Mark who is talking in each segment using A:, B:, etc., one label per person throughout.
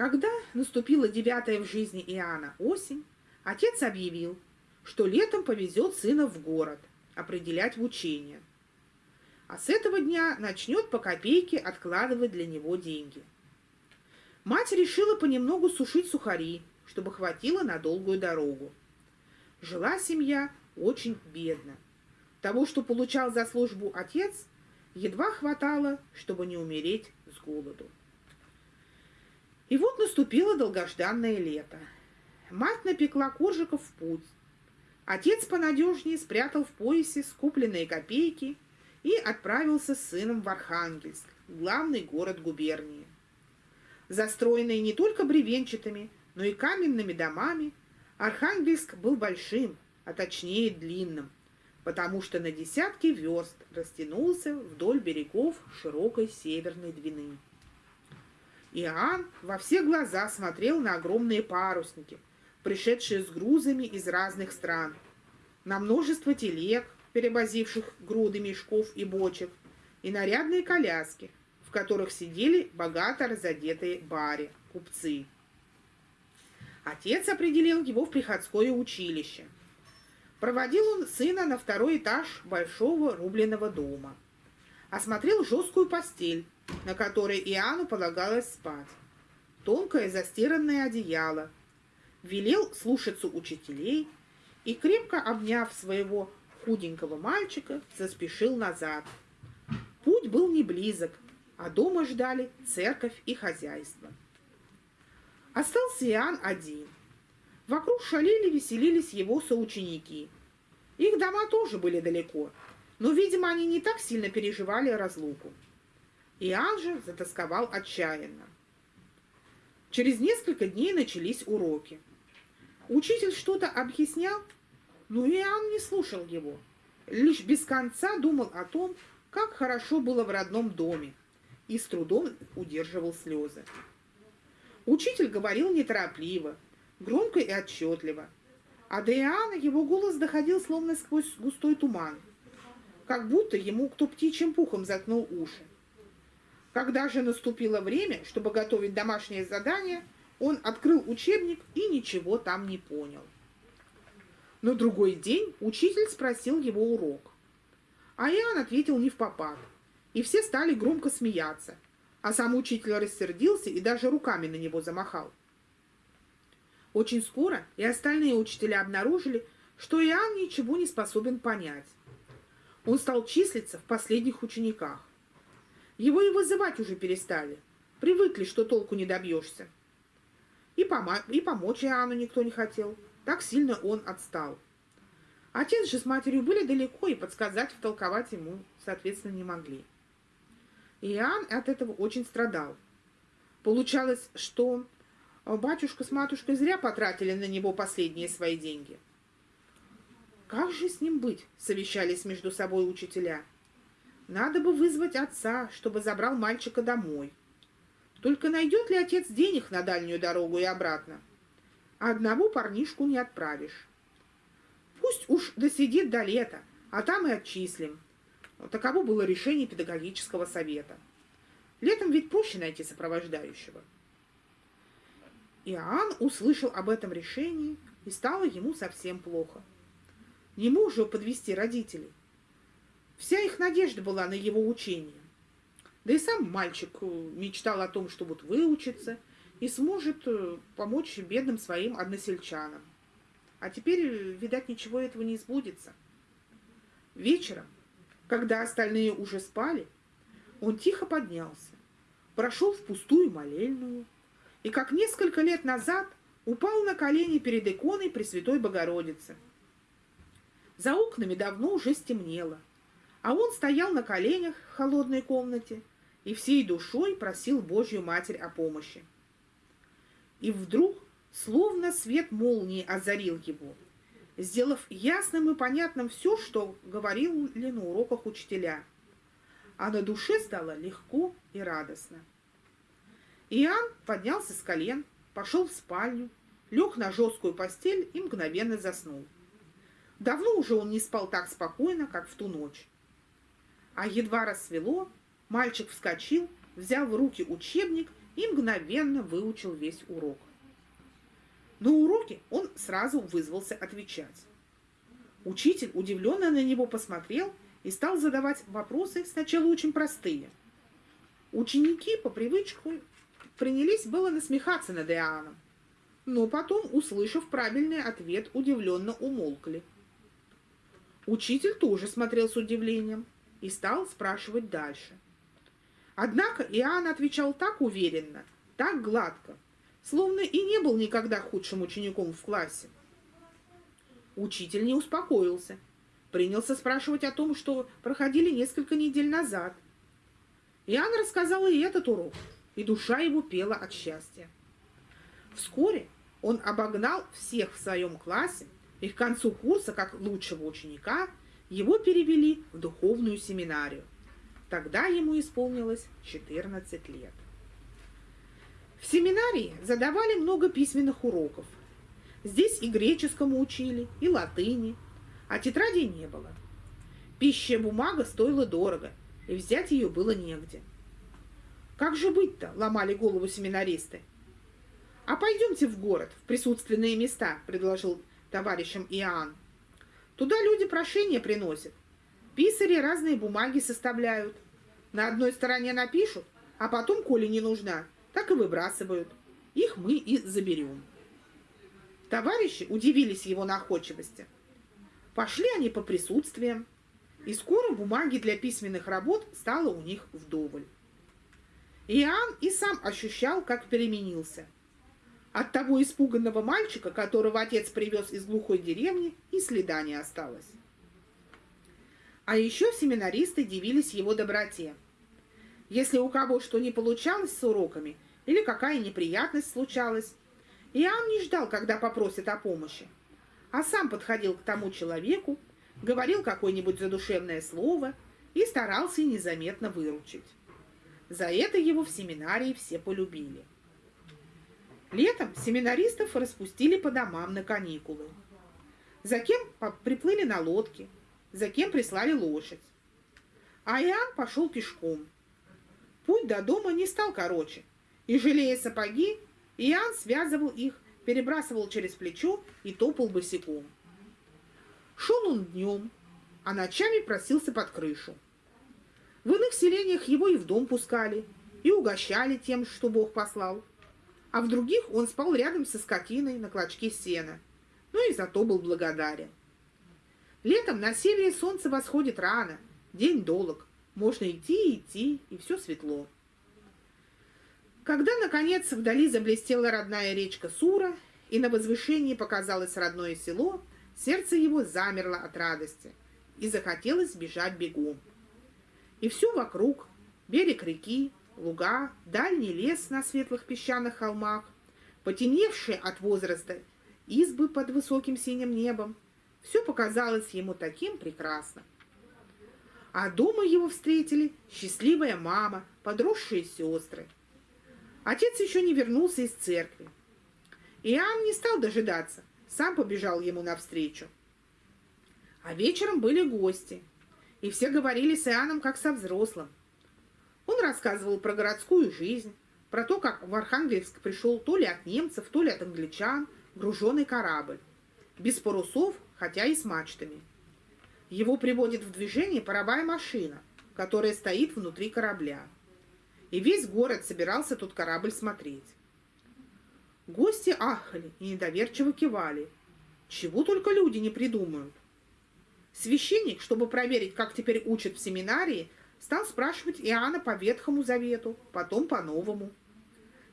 A: Когда наступила девятая в жизни Иоанна осень, отец объявил, что летом повезет сына в город определять в учение. А с этого дня начнет по копейке откладывать для него деньги. Мать решила понемногу сушить сухари, чтобы хватило на долгую дорогу. Жила семья очень бедно – того, что получал за службу отец, едва хватало, чтобы не умереть с голоду. И вот наступило долгожданное лето. Мать напекла коржиков в путь. Отец понадежнее спрятал в поясе скупленные копейки и отправился с сыном в Архангельск, главный город губернии. Застроенный не только бревенчатыми, но и каменными домами, Архангельск был большим, а точнее длинным, потому что на десятки верст растянулся вдоль берегов широкой северной Двины. Иоанн во все глаза смотрел на огромные парусники, пришедшие с грузами из разных стран, на множество телег, перевозивших груды мешков и бочек, и нарядные коляски, в которых сидели богато разодетые бари, купцы. Отец определил его в приходское училище. Проводил он сына на второй этаж большого рубленого дома. Осмотрел жесткую постель, на которой Иоанну полагалось спать. Тонкое застиранное одеяло. Велел слушаться учителей и, крепко обняв своего худенького мальчика, заспешил назад. Путь был не близок, а дома ждали церковь и хозяйство. Остался Иоанн один. Вокруг шалили, веселились его соученики. Их дома тоже были далеко, но, видимо, они не так сильно переживали разлуку. Иоанн же затасковал отчаянно. Через несколько дней начались уроки. Учитель что-то объяснял, но Иоанн не слушал его. Лишь без конца думал о том, как хорошо было в родном доме, и с трудом удерживал слезы. Учитель говорил неторопливо, громко и отчетливо, а до его голос доходил словно сквозь густой туман, как будто ему кто птичьим пухом заткнул уши. Когда же наступило время, чтобы готовить домашнее задание, он открыл учебник и ничего там не понял. На другой день учитель спросил его урок. А Иоанн ответил не в попад, и все стали громко смеяться, а сам учитель рассердился и даже руками на него замахал. Очень скоро и остальные учителя обнаружили, что Иоанн ничего не способен понять. Он стал числиться в последних учениках. Его и вызывать уже перестали. Привыкли, что толку не добьешься. И, помо и помочь Иоанну никто не хотел. Так сильно он отстал. Отец же с матерью были далеко, и подсказать, втолковать ему, соответственно, не могли. Иоанн от этого очень страдал. Получалось, что батюшка с матушкой зря потратили на него последние свои деньги. Как же с ним быть, совещались между собой учителя. Надо бы вызвать отца, чтобы забрал мальчика домой. Только найдет ли отец денег на дальнюю дорогу и обратно? А одного парнишку не отправишь. Пусть уж досидит до лета, а там и отчислим. Таково было решение педагогического совета. Летом ведь проще найти сопровождающего. Иоанн услышал об этом решении, и стало ему совсем плохо. Не мог же подвести родителей. Вся их надежда была на его учение. Да и сам мальчик э, мечтал о том, что вот выучится и сможет э, помочь бедным своим односельчанам. А теперь, э, видать, ничего этого не сбудется. Вечером, когда остальные уже спали, он тихо поднялся, прошел в пустую молельную и, как несколько лет назад, упал на колени перед иконой Пресвятой Богородицы. За окнами давно уже стемнело – а он стоял на коленях в холодной комнате и всей душой просил Божью Матерь о помощи. И вдруг, словно свет молнии озарил его, сделав ясным и понятным все, что говорили на уроках учителя. А на душе стало легко и радостно. Иоанн поднялся с колен, пошел в спальню, лег на жесткую постель и мгновенно заснул. Давно уже он не спал так спокойно, как в ту ночь. А едва рассвело, мальчик вскочил, взял в руки учебник и мгновенно выучил весь урок. На уроке он сразу вызвался отвечать. Учитель удивленно на него посмотрел и стал задавать вопросы сначала очень простые. Ученики по привычку принялись было насмехаться над Иоанном, но потом, услышав правильный ответ, удивленно умолкли. Учитель тоже смотрел с удивлением и стал спрашивать дальше. Однако Иоанн отвечал так уверенно, так гладко, словно и не был никогда худшим учеником в классе. Учитель не успокоился, принялся спрашивать о том, что проходили несколько недель назад. Иоанн рассказал и этот урок, и душа его пела от счастья. Вскоре он обогнал всех в своем классе, и к концу курса, как лучшего ученика, его перевели в духовную семинарию. Тогда ему исполнилось 14 лет. В семинарии задавали много письменных уроков. Здесь и греческому учили, и латыни, а тетрадей не было. Пища бумага стоила дорого, и взять ее было негде. Как же быть-то, ломали голову семинаристы. А пойдемте в город, в присутственные места, предложил товарищам Иоанн. Туда люди прошения приносят. Писари разные бумаги составляют. На одной стороне напишут, а потом, коли не нужна, так и выбрасывают. Их мы и заберем. Товарищи удивились его находчивости. Пошли они по присутствиям, и скоро бумаги для письменных работ стало у них вдоволь. Иоанн и сам ощущал, как переменился. От того испуганного мальчика, которого отец привез из глухой деревни, и следа не осталось. А еще семинаристы дивились его доброте. Если у кого что не получалось с уроками или какая неприятность случалась, Иоанн не ждал, когда попросит о помощи, а сам подходил к тому человеку, говорил какое-нибудь задушевное слово и старался незаметно выручить. За это его в семинарии все полюбили. Летом семинаристов распустили по домам на каникулы. За кем приплыли на лодке, за кем прислали лошадь. А Иоанн пошел пешком. Путь до дома не стал короче, и, жалея сапоги, Иоанн связывал их, перебрасывал через плечо и топал босиком. Шел он днем, а ночами просился под крышу. В иных селениях его и в дом пускали, и угощали тем, что Бог послал. А в других он спал рядом со скотиной на клочке сена, но и зато был благодарен. Летом на севере солнце восходит рано, день долг, можно идти и идти, и все светло. Когда, наконец, вдали заблестела родная речка Сура, и на возвышении показалось родное село, сердце его замерло от радости, и захотелось бежать бегом. И все вокруг, берег реки, луга, дальний лес на светлых песчаных холмах, потемневшие от возраста избы под высоким синим небом, все показалось ему таким прекрасным. А дома его встретили счастливая мама, подросшие сестры. Отец еще не вернулся из церкви. Иоанн не стал дожидаться, сам побежал ему навстречу. А вечером были гости – и все говорили с Иоанном как со взрослым. Он рассказывал про городскую жизнь, про то, как в Архангельск пришел то ли от немцев, то ли от англичан груженный корабль, без парусов, хотя и с мачтами. Его приводит в движение паровая машина, которая стоит внутри корабля. И весь город собирался тут корабль смотреть. Гости ахали и недоверчиво кивали. Чего только люди не придумают. Священник, чтобы проверить, как теперь учат в семинарии, стал спрашивать Иоанна по Ветхому Завету, потом по Новому.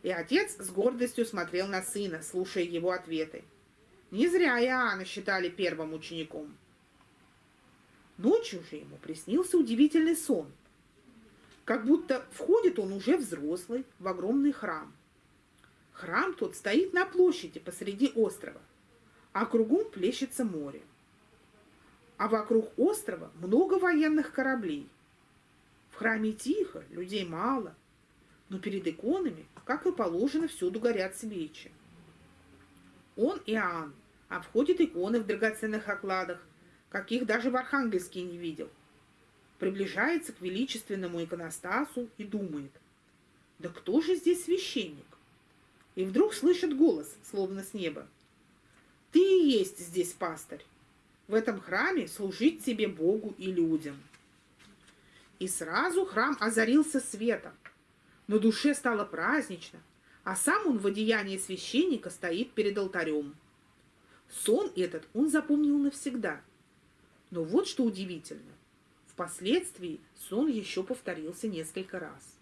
A: И отец с гордостью смотрел на сына, слушая его ответы. Не зря Иоанна считали первым учеником. Ночью же ему приснился удивительный сон. Как будто входит он уже взрослый в огромный храм. Храм тот стоит на площади посреди острова, а кругом плещется море а вокруг острова много военных кораблей. В храме тихо, людей мало, но перед иконами, как и положено, всюду горят свечи. Он Иоанн обходит иконы в драгоценных окладах, каких даже в Архангельске не видел. Приближается к величественному иконостасу и думает, да кто же здесь священник? и вдруг слышит голос, словно с неба. «Ты и есть здесь пастырь. В этом храме служить тебе Богу и людям». И сразу храм озарился светом. На душе стало празднично, а сам он в одеянии священника стоит перед алтарем. Сон этот он запомнил навсегда. Но вот что удивительно. Впоследствии сон еще повторился несколько раз.